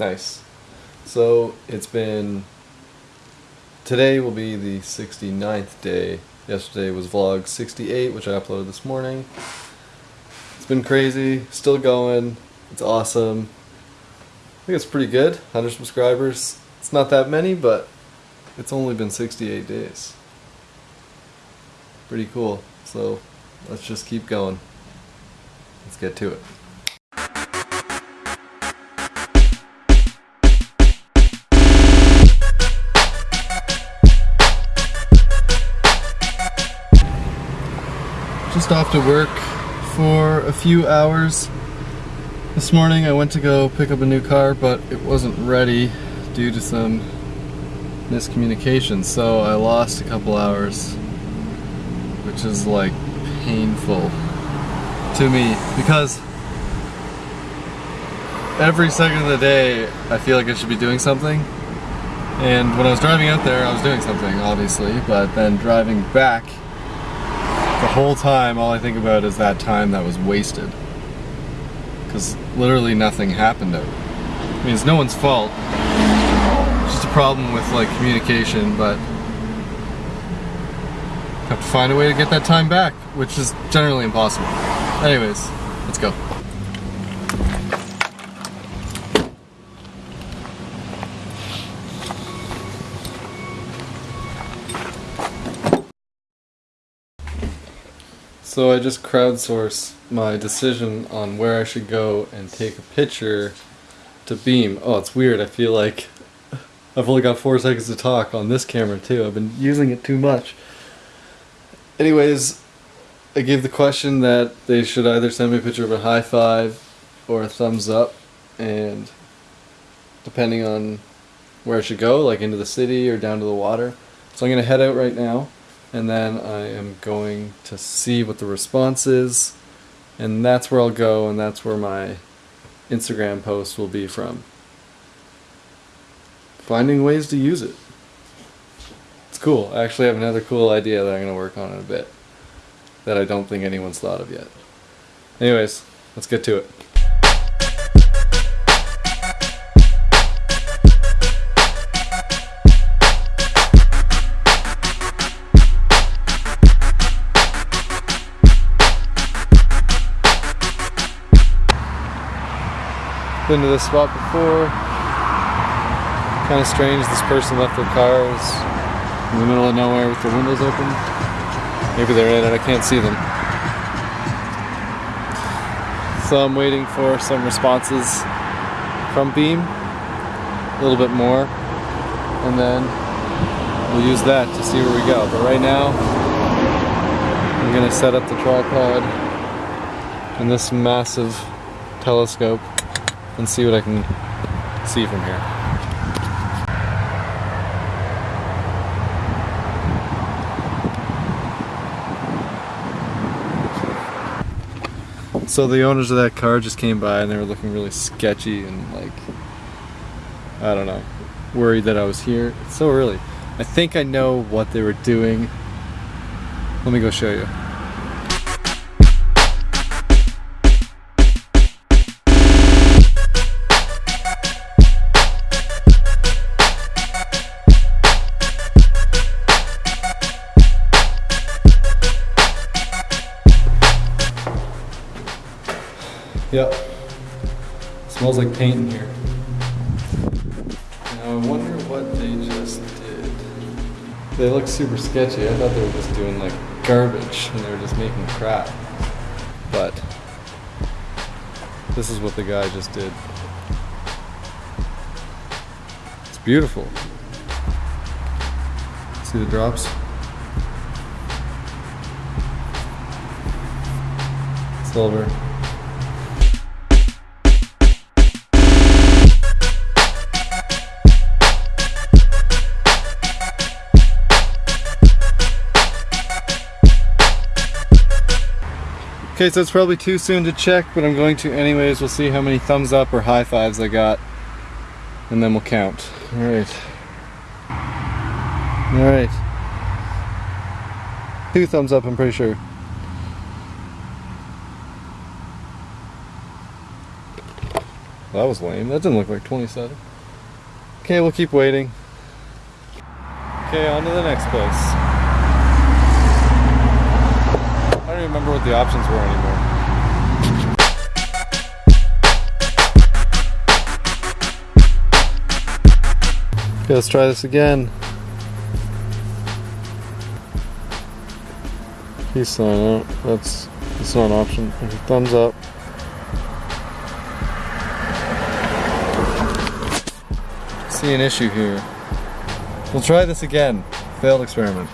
Nice. So it's been. Today will be the 69th day. Yesterday was vlog 68, which I uploaded this morning. It's been crazy, still going. It's awesome. I think it's pretty good. 100 subscribers. It's not that many, but it's only been 68 days. Pretty cool. So let's just keep going. Let's get to it. Just off to work for a few hours. This morning I went to go pick up a new car, but it wasn't ready due to some miscommunication, so I lost a couple hours, which is like painful to me because every second of the day I feel like I should be doing something. And when I was driving out there, I was doing something, obviously, but then driving back, the whole time all I think about is that time that was wasted. Because literally nothing happened. I mean, it's no one's fault. It's just a problem with like communication, but have to find a way to get that time back, which is generally impossible. Anyways, let's go. So I just crowdsource my decision on where I should go and take a picture to Beme. Oh, it's weird. I feel like I've only got four seconds to talk on this camera too. I've been using it too much. Anyways, I gave the question that they should either send me a picture of a high five or a thumbs up, and depending on where I should go, like into the city or down to the water. So I'm gonna head out right now and then I am going to see what the response is, and that's where I'll go, and that's where my Instagram post will be from. Finding ways to use it. It's cool. I actually have another cool idea that I'm going to work on in a bit that I don't think anyone's thought of yet. Anyways, let's get to it. Been to this spot before. Kind of strange this person left their cars in the middle of nowhere with their windows open. Maybe they're in it, I can't see them. So I'm waiting for some responses from Beme, a little bit more, and then we'll use that to see where we go. But right now, I'm gonna set up the tripod and this massive telescope and see what I can see from here. So the owners of that car just came by and they were looking really sketchy and like, I don't know, worried that I was here. It's so early. I think I know what they were doing. Let me go show you. Yep. Smells like paint in here. Now I wonder what they just did. They look super sketchy. I thought they were just doing like garbage and they were just making crap. But this is what the guy just did. It's beautiful. See the drops? Silver. Okay, so it's probably too soon to check, but I'm going to anyways. We'll see how many thumbs up or high fives I got, and then we'll count. All right. All right. Two thumbs up, I'm pretty sure. That was lame. That didn't look like 27. Okay, we'll keep waiting. Okay, on to the next place. I don't even remember what the options were anymore. Okay, let's try this again. Peace sign out. That's that's not an option. Thumbs up. See an issue here. We'll try this again. Failed experiment.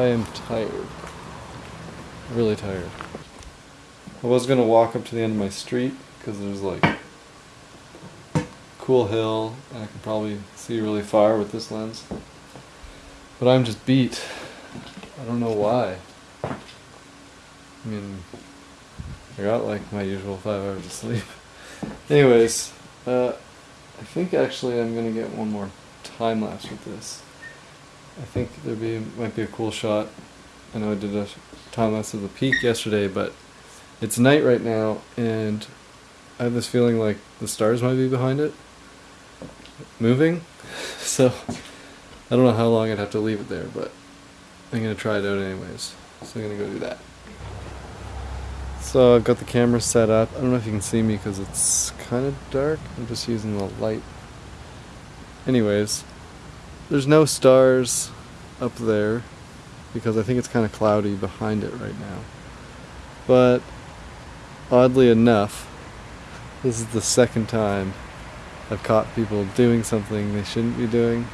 I am tired. Really tired. I was gonna walk up to the end of my street because there's like cool hill and I can probably see really far with this lens. But I'm just beat. I don't know why. I mean, I got like my usual five hours of sleep. Anyways, uh, I think actually I'm gonna get one more time lapse with this. I think there be might be a cool shot. I know I did a time lapse of the peak yesterday, but it's night right now, and I have this feeling like the stars might be behind it, moving. So I don't know how long I'd have to leave it there, but I'm gonna try it out anyways. So I'm gonna go do that. So I've got the camera set up. I don't know if you can see me because it's kind of dark. I'm just using the light. Anyways, there's no stars up there because I think it's kind of cloudy behind it right now. But oddly enough, this is the second time I've caught people doing something they shouldn't be doing,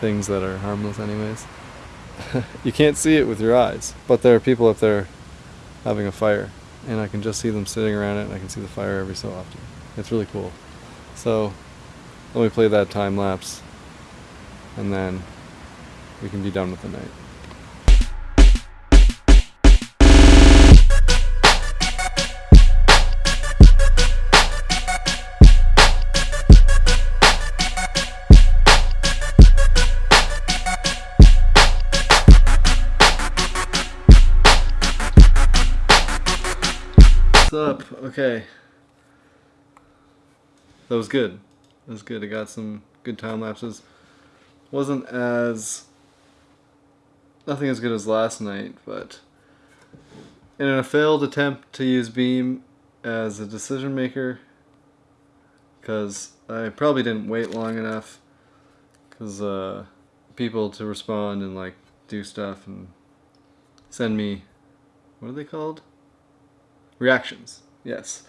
things that are harmless, anyways. you can't see it with your eyes, but there are people up there having a fire, and I can just see them sitting around it, and I can see the fire every so often. It's really cool. So, let me play that time lapse, and then we can be done with the night. What's up? Okay. That was good. That was good. I got some good time lapses. Wasn't as nothing as good as last night, but in a failed attempt to use Beme as a decision maker, because I probably didn't wait long enough, because uh, people to respond and like do stuff and send me, what are they called? Reactions. Yes.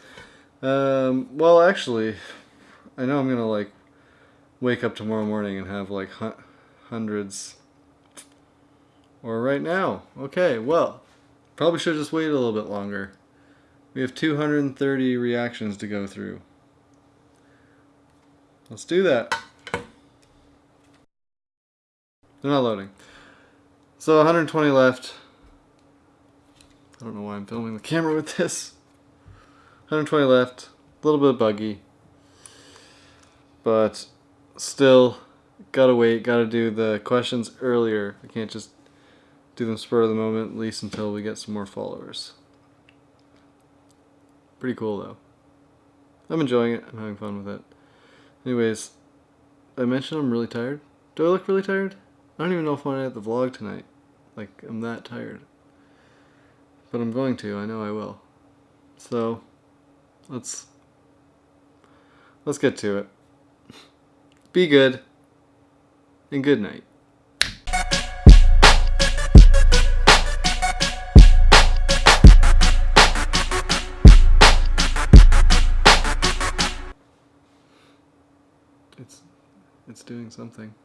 Um, well, actually, I know I'm gonna like wake up tomorrow morning and have like hu- hundreds. Or right now. Okay, well, probably should just wait a little bit longer. We have 230 reactions to go through. Let's do that. They're not loading. So 120 left. I don't know why I'm filming the camera with this. 120 left. A little bit buggy. But still, gotta wait. Gotta do the questions earlier. I can't just do them spur of the moment, at least until we get some more followers. Pretty cool though. I'm enjoying it. I'm having fun with it. Anyways, I mentioned I'm really tired. Do I look really tired? I don't even know if I'm gonna have the vlog tonight. Like, I'm that tired. But I'm going to, I know I will. So, let's let's get to it. Be good. And good night. It's it's doing something.